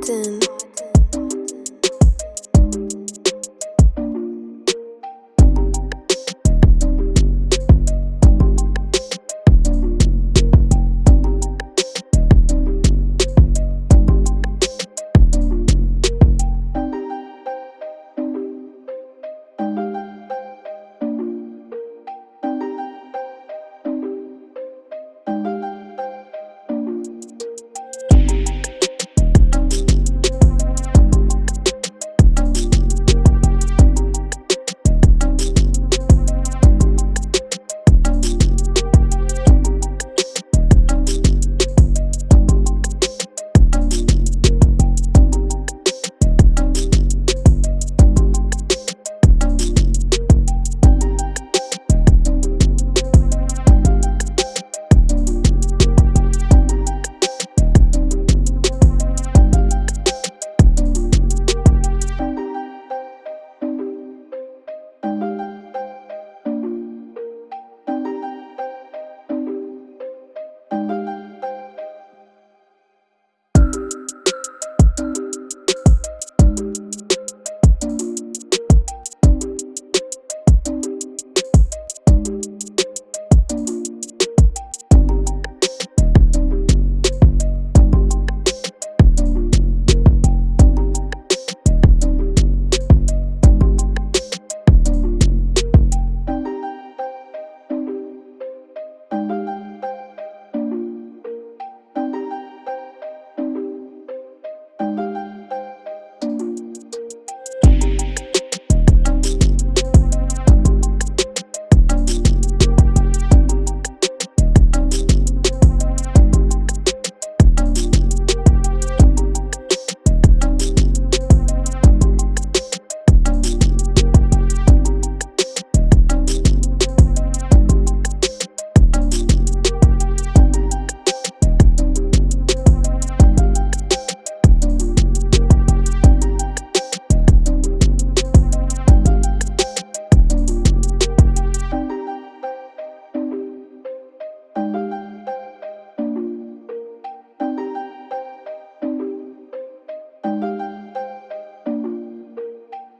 often.